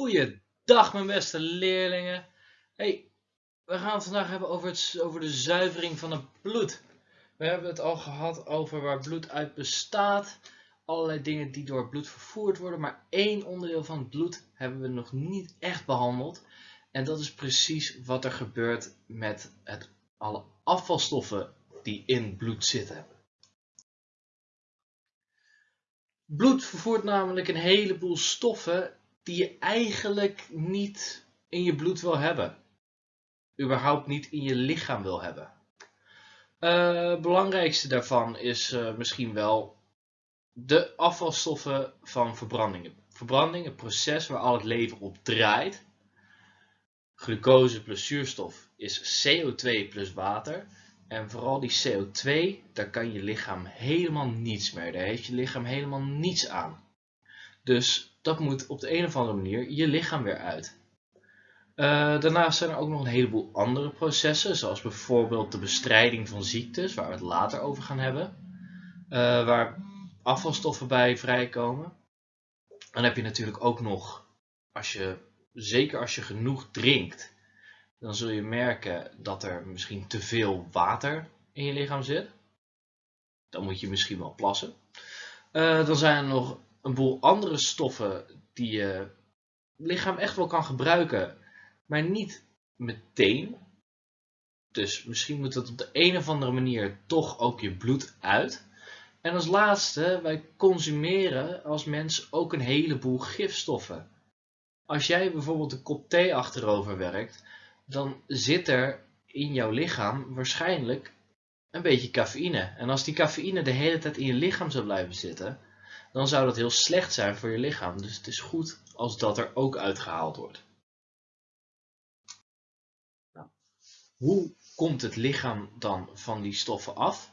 Goeiedag mijn beste leerlingen. Hey, we gaan het vandaag hebben over, het, over de zuivering van het bloed. We hebben het al gehad over waar bloed uit bestaat. Allerlei dingen die door bloed vervoerd worden. Maar één onderdeel van bloed hebben we nog niet echt behandeld. En dat is precies wat er gebeurt met het, alle afvalstoffen die in bloed zitten. Bloed vervoert namelijk een heleboel stoffen die je eigenlijk niet in je bloed wil hebben. Überhaupt niet in je lichaam wil hebben. Uh, belangrijkste daarvan is uh, misschien wel de afvalstoffen van verbranding. Verbranding, het proces waar al het leven op draait. Glucose plus zuurstof is CO2 plus water. En vooral die CO2, daar kan je lichaam helemaal niets meer. Daar heeft je lichaam helemaal niets aan. Dus dat moet op de een of andere manier je lichaam weer uit. Uh, daarnaast zijn er ook nog een heleboel andere processen, zoals bijvoorbeeld de bestrijding van ziektes, waar we het later over gaan hebben, uh, waar afvalstoffen bij vrijkomen. Dan heb je natuurlijk ook nog, als je, zeker als je genoeg drinkt, dan zul je merken dat er misschien te veel water in je lichaam zit. Dan moet je misschien wel plassen. Uh, dan zijn er nog een boel andere stoffen die je lichaam echt wel kan gebruiken, maar niet meteen. Dus misschien moet het op de een of andere manier toch ook je bloed uit. En als laatste, wij consumeren als mens ook een heleboel gifstoffen. Als jij bijvoorbeeld een kop thee achterover werkt, dan zit er in jouw lichaam waarschijnlijk een beetje cafeïne. En als die cafeïne de hele tijd in je lichaam zou blijven zitten, dan zou dat heel slecht zijn voor je lichaam. Dus het is goed als dat er ook uitgehaald wordt. Nou, hoe komt het lichaam dan van die stoffen af?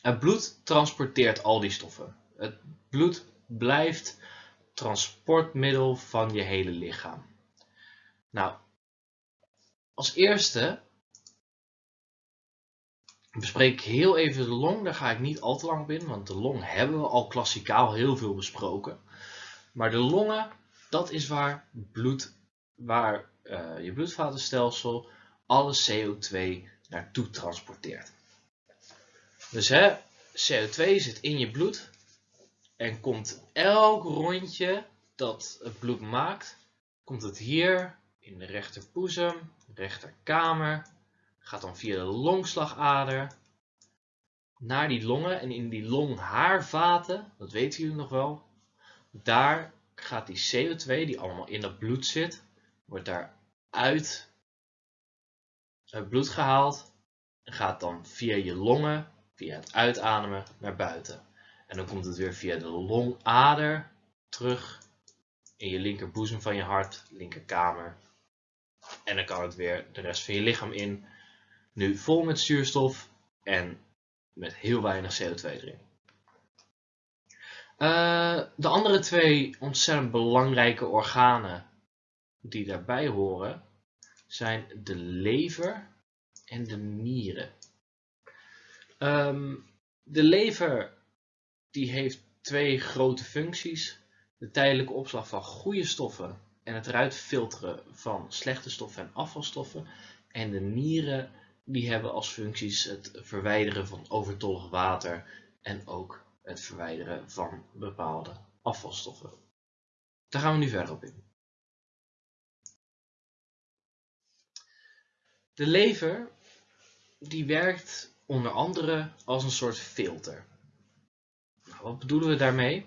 Het bloed transporteert al die stoffen. Het bloed blijft transportmiddel van je hele lichaam. Nou, als eerste bespreek ik heel even de long. Daar ga ik niet al te lang op in, want de long hebben we al klassikaal heel veel besproken. Maar de longen, dat is waar, bloed, waar uh, je bloedvatenstelsel alle CO2 naartoe transporteert. Dus hè, CO2 zit in je bloed en komt elk rondje dat het bloed maakt, komt het hier in de rechterboezem, rechterkamer, gaat dan via de longslagader naar die longen en in die longhaarvaten, dat weten jullie nog wel, daar gaat die CO2 die allemaal in dat bloed zit, wordt daar uit het bloed gehaald en gaat dan via je longen, via het uitademen naar buiten. En dan komt het weer via de longader terug in je linkerboezem van je hart, linkerkamer. En dan kan het weer de rest van je lichaam in nu vol met zuurstof en met heel weinig CO2 erin. Uh, de andere twee ontzettend belangrijke organen die daarbij horen zijn de lever en de nieren. Um, de lever die heeft twee grote functies. De tijdelijke opslag van goede stoffen en het eruit filteren van slechte stoffen en afvalstoffen. En de nieren die hebben als functies het verwijderen van overtollig water en ook het verwijderen van bepaalde afvalstoffen. Daar gaan we nu verder op in. De lever die werkt onder andere als een soort filter. Nou, wat bedoelen we daarmee?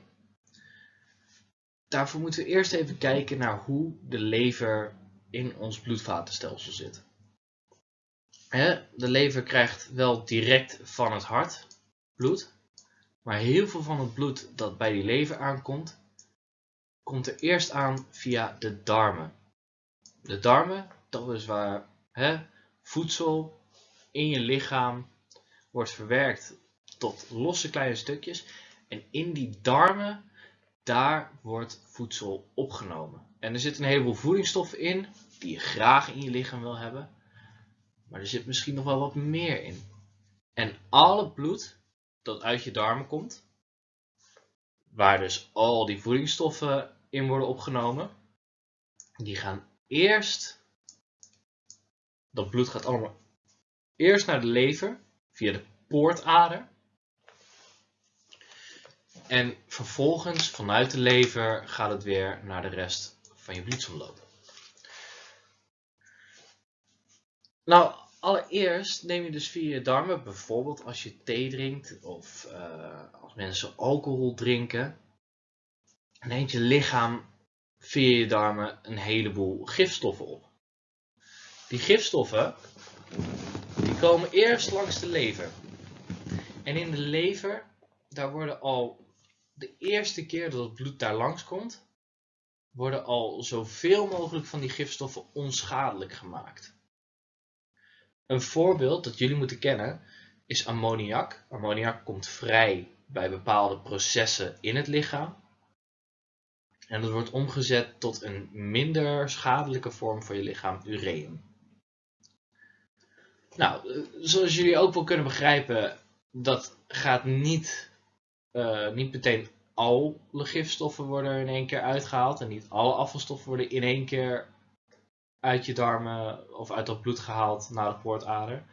Daarvoor moeten we eerst even kijken naar hoe de lever in ons bloedvatenstelsel zit de lever krijgt wel direct van het hart bloed. Maar heel veel van het bloed dat bij die lever aankomt, komt er eerst aan via de darmen. De darmen, dat is waar voedsel in je lichaam wordt verwerkt tot losse kleine stukjes. En in die darmen, daar wordt voedsel opgenomen. En er zitten een heleboel voedingsstoffen in, die je graag in je lichaam wil hebben. Maar er zit misschien nog wel wat meer in. En al het bloed dat uit je darmen komt, waar dus al die voedingsstoffen in worden opgenomen, die gaan eerst, dat bloed gaat allemaal eerst naar de lever via de poortader. En vervolgens vanuit de lever gaat het weer naar de rest van je bloedsomloop. Nou, allereerst neem je dus via je darmen, bijvoorbeeld als je thee drinkt of uh, als mensen alcohol drinken, neemt je lichaam via je darmen een heleboel gifstoffen op. Die gifstoffen die komen eerst langs de lever. En in de lever, daar worden al de eerste keer dat het bloed daar langs komt, worden al zoveel mogelijk van die gifstoffen onschadelijk gemaakt. Een voorbeeld dat jullie moeten kennen is ammoniak. Ammoniak komt vrij bij bepaalde processen in het lichaam. En dat wordt omgezet tot een minder schadelijke vorm voor je lichaam, ureum. Nou, eh, zoals jullie ook wel kunnen begrijpen, dat gaat niet, uh, niet meteen alle gifstoffen worden in één keer uitgehaald. En niet alle afvalstoffen worden in één keer uit je darmen of uit dat bloed gehaald naar de poortader.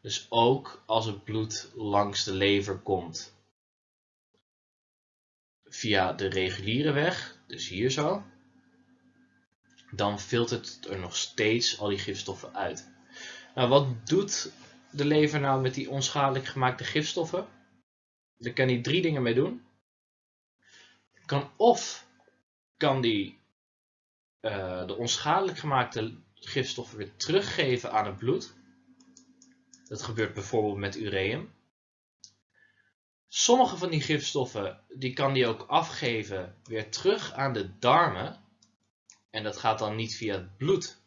Dus ook als het bloed langs de lever komt via de reguliere weg, dus hier zo, dan filtert er nog steeds al die gifstoffen uit. Nou, wat doet de lever nou met die onschadelijk gemaakte gifstoffen? Daar kan hij drie dingen mee doen. Kan of kan die uh, de onschadelijk gemaakte gifstoffen weer teruggeven aan het bloed. Dat gebeurt bijvoorbeeld met ureum. Sommige van die gifstoffen die kan die ook afgeven weer terug aan de darmen. En dat gaat dan niet via het bloed,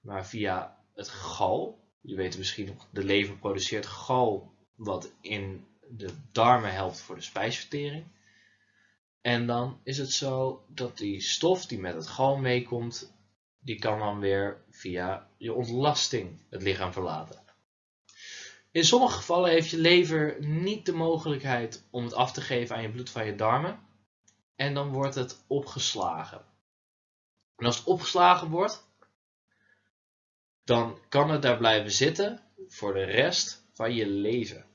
maar via het gal. Je weet misschien nog, de lever produceert gal wat in de darmen helpt voor de spijsvertering. En dan is het zo dat die stof die met het gal meekomt, die kan dan weer via je ontlasting het lichaam verlaten. In sommige gevallen heeft je lever niet de mogelijkheid om het af te geven aan je bloed van je darmen. En dan wordt het opgeslagen. En als het opgeslagen wordt, dan kan het daar blijven zitten voor de rest van je leven.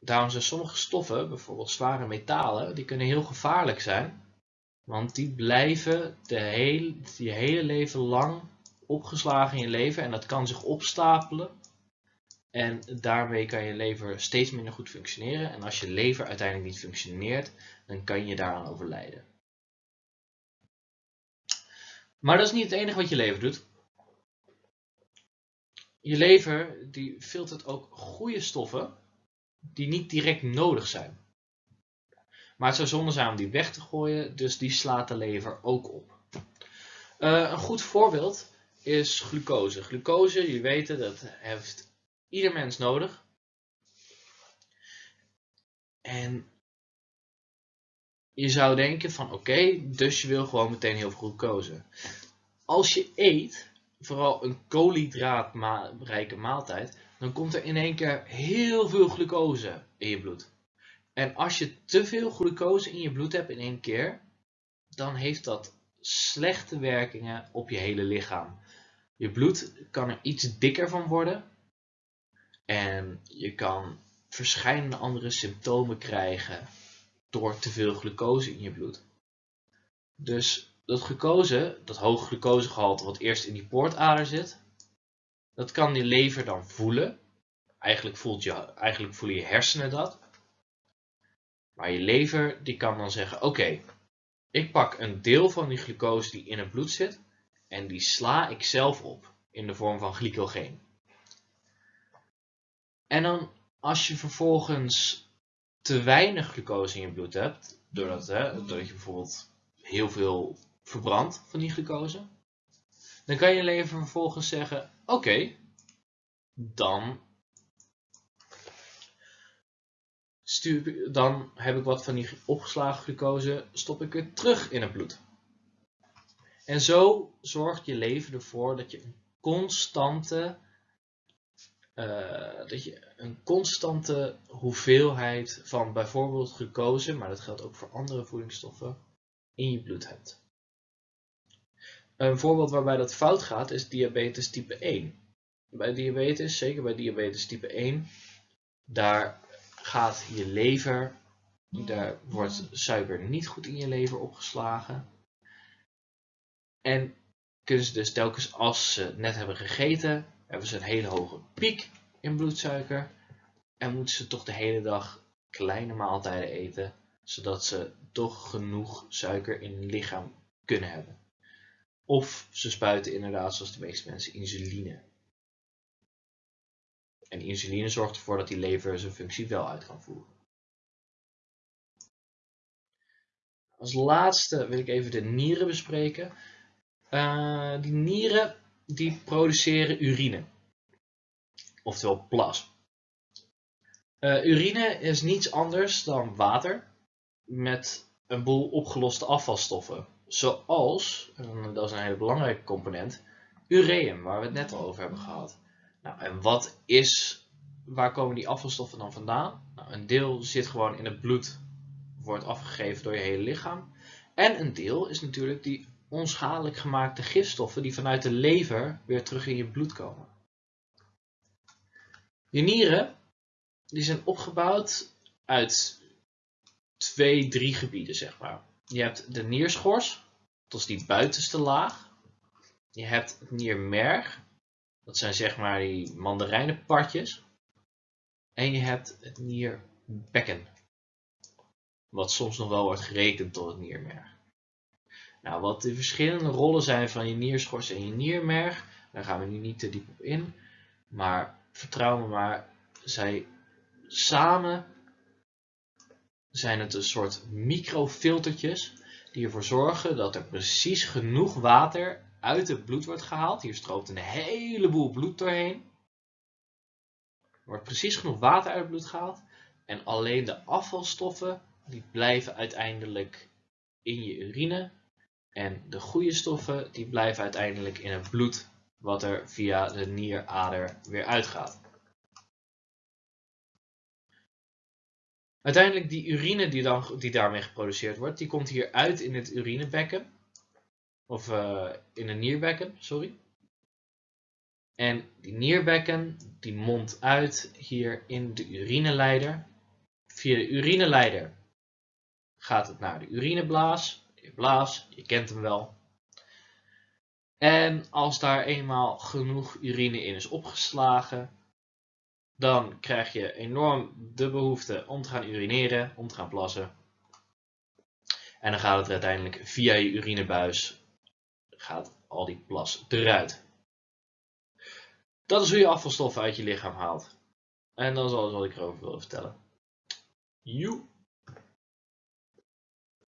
Daarom zijn sommige stoffen, bijvoorbeeld zware metalen, die kunnen heel gevaarlijk zijn. Want die blijven de je hele leven lang opgeslagen in je lever en dat kan zich opstapelen. En daarmee kan je lever steeds minder goed functioneren. En als je lever uiteindelijk niet functioneert, dan kan je daaraan overlijden. Maar dat is niet het enige wat je lever doet. Je lever die filtert ook goede stoffen die niet direct nodig zijn. Maar het zou zonde zijn om die weg te gooien, dus die slaat de lever ook op. Uh, een goed voorbeeld is glucose. Glucose, weet het, dat heeft ieder mens nodig. En je zou denken van oké, dus je wil gewoon meteen heel veel glucose. Als je eet, vooral een koolhydraatrijke maaltijd, dan komt er in één keer heel veel glucose in je bloed. En als je te veel glucose in je bloed hebt in één keer, dan heeft dat slechte werkingen op je hele lichaam. Je bloed kan er iets dikker van worden en je kan verschillende andere symptomen krijgen door te veel glucose in je bloed. Dus dat glucose, dat hoge glucosegehalte wat eerst in die poortader zit, dat kan je lever dan voelen. Eigenlijk, voelt je, eigenlijk voelen je hersenen dat. Maar je lever die kan dan zeggen, oké, ik pak een deel van die glucose die in het bloed zit en die sla ik zelf op in de vorm van glycogeen. En dan als je vervolgens te weinig glucose in je bloed hebt, doordat, hè, doordat je bijvoorbeeld heel veel verbrandt van die glucose, dan kan je lever vervolgens zeggen, oké, dan stuur, dan heb ik wat van die opgeslagen glucose, stop ik weer terug in het bloed. En zo zorgt je leven ervoor dat je een constante, uh, dat je een constante hoeveelheid van bijvoorbeeld glucose, maar dat geldt ook voor andere voedingsstoffen, in je bloed hebt. Een voorbeeld waarbij dat fout gaat is diabetes type 1. Bij diabetes, zeker bij diabetes type 1, daar gaat je lever, daar wordt suiker niet goed in je lever opgeslagen. En kunnen ze dus telkens als ze net hebben gegeten, hebben ze een hele hoge piek in bloedsuiker. En moeten ze toch de hele dag kleine maaltijden eten, zodat ze toch genoeg suiker in hun lichaam kunnen hebben. Of ze spuiten inderdaad, zoals de meeste mensen, insuline. En insuline zorgt ervoor dat die lever zijn functie wel uit kan voeren. Als laatste wil ik even de nieren bespreken. Uh, die nieren die produceren urine. Oftewel plas. Uh, urine is niets anders dan water met een boel opgeloste afvalstoffen. Zoals, en dat is een hele belangrijke component, ureum, waar we het net al over hebben gehad. Nou, en wat is, waar komen die afvalstoffen dan vandaan? Nou, een deel zit gewoon in het bloed, wordt afgegeven door je hele lichaam. En een deel is natuurlijk die onschadelijk gemaakte gifstoffen die vanuit de lever weer terug in je bloed komen. Je nieren die zijn opgebouwd uit twee, drie gebieden, zeg maar. Je hebt de nierschors, dat is die buitenste laag. Je hebt het niermerg, dat zijn zeg maar die mandarijnenpartjes. En je hebt het nierbekken, wat soms nog wel wordt gerekend tot het niermerg. Nou, wat de verschillende rollen zijn van je nierschors en je niermerg, daar gaan we nu niet te diep op in. Maar vertrouw me maar, zij samen zijn het een soort microfiltertjes die ervoor zorgen dat er precies genoeg water uit het bloed wordt gehaald. Hier stroomt een heleboel bloed doorheen. Er wordt precies genoeg water uit het bloed gehaald. En alleen de afvalstoffen die blijven uiteindelijk in je urine. En de goede stoffen die blijven uiteindelijk in het bloed wat er via de nierader weer uitgaat. Uiteindelijk die urine die, dan, die daarmee geproduceerd wordt, die komt hier uit in het urinebekken. Of uh, in een nierbekken, sorry. En die nierbekken die mondt uit hier in de urineleider. Via de urineleider gaat het naar de urineblaas. De blaas, je kent hem wel. En als daar eenmaal genoeg urine in is opgeslagen, dan krijg je enorm de behoefte om te gaan urineren, om te gaan plassen. En dan gaat het uiteindelijk via je urinebuis, gaat al die plas eruit. Dat is hoe je afvalstoffen uit je lichaam haalt. En dat is alles wat ik erover wil vertellen. Joe!